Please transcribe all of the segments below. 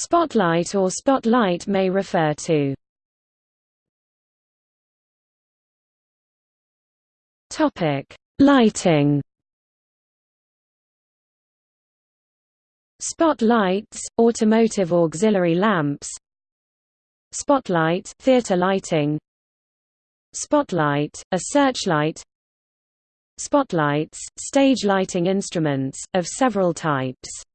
Spotlight or spotlight may refer to Topic: Lighting. Spotlights, automotive auxiliary lamps. Spotlight, theater lighting. Spotlight, a searchlight. Spotlights, stage lighting instruments, of several types.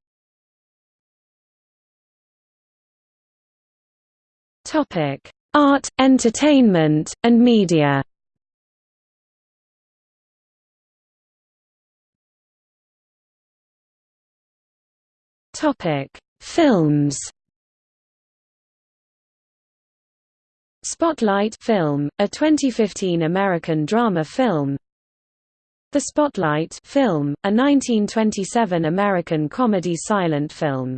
Topic: Art, entertainment, and media. Topic: Films. Spotlight film, a 2015 American drama film. The Spotlight film, a 1927 American comedy silent film.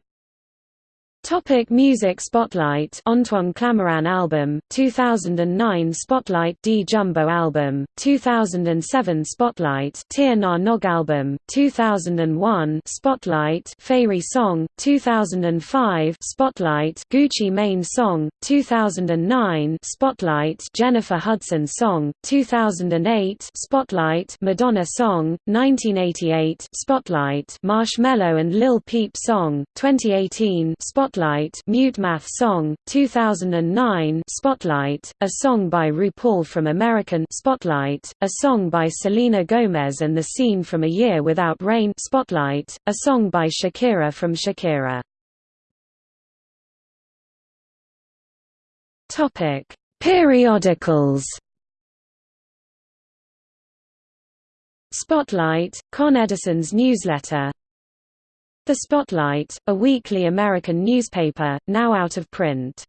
Topic music Spotlight. Antoine Clamaran album 2009 Spotlight D Jumbo album 2007 Spotlight Tir Na Nog album 2001 Spotlight Fairy song 2005 Spotlight Gucci Mane song 2009 Spotlight Jennifer Hudson song 2008 Spotlight Madonna song 1988 Spotlight Marshmello and Lil Peep song 2018 Spotlight Spotlight Song, 2009 Spotlight, a song by RuPaul from American Spotlight, a song by Selena Gomez and the scene from A Year Without Rain Spotlight, a song by Shakira from Shakira. Topic: Periodicals Spotlight, Con Edison's newsletter the Spotlight, a weekly American newspaper, now out of print.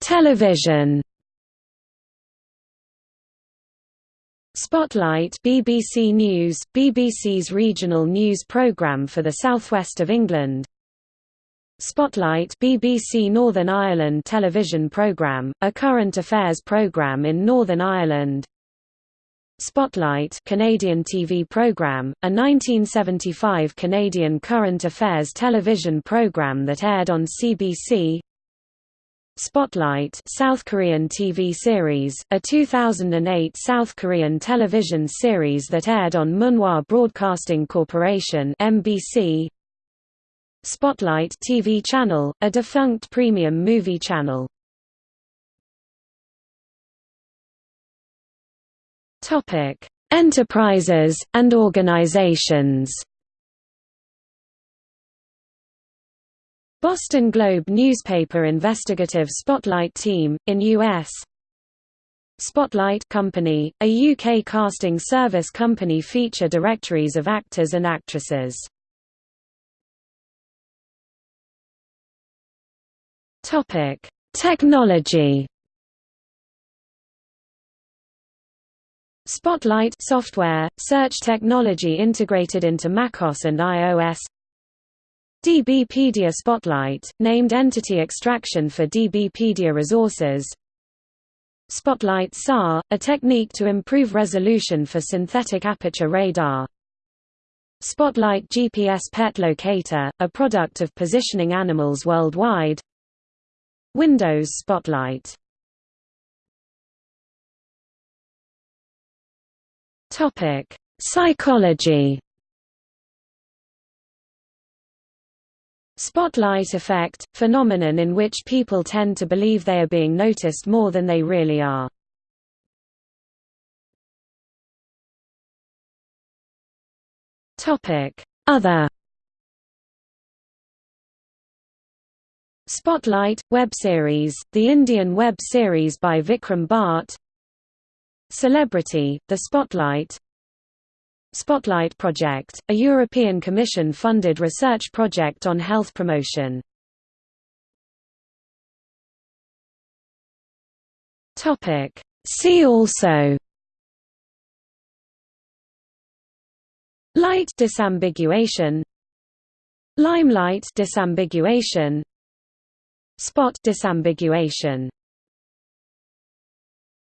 Television. Spotlight BBC News, BBC's regional news programme for the southwest of England. Spotlight BBC Northern Ireland television programme, a current affairs programme in Northern Ireland Spotlight Canadian TV program, a 1975 Canadian current affairs television program that aired on CBC. Spotlight South Korean TV series, a 2008 South Korean television series that aired on Munhwa Broadcasting Corporation (MBC). Spotlight TV channel, a defunct premium movie channel. Topic: Enterprises and organizations. Boston Globe newspaper investigative Spotlight team in US. Spotlight Company, a UK casting service company feature directories of actors and actresses. Topic: Technology. Spotlight software, search technology integrated into macOS and iOS DBpedia Spotlight, named entity extraction for DBpedia resources. Spotlight SAR, a technique to improve resolution for synthetic aperture radar. Spotlight GPS Pet Locator, a product of positioning animals worldwide. Windows Spotlight Topic: Psychology. Spotlight effect – phenomenon in which people tend to believe they are being noticed more than they really are. Other Spotlight – web series, the Indian web series by Vikram Bhatt Celebrity, The Spotlight. Spotlight Project, a European Commission-funded research project on health promotion. See also. Light disambiguation. Limelight disambiguation. Spot disambiguation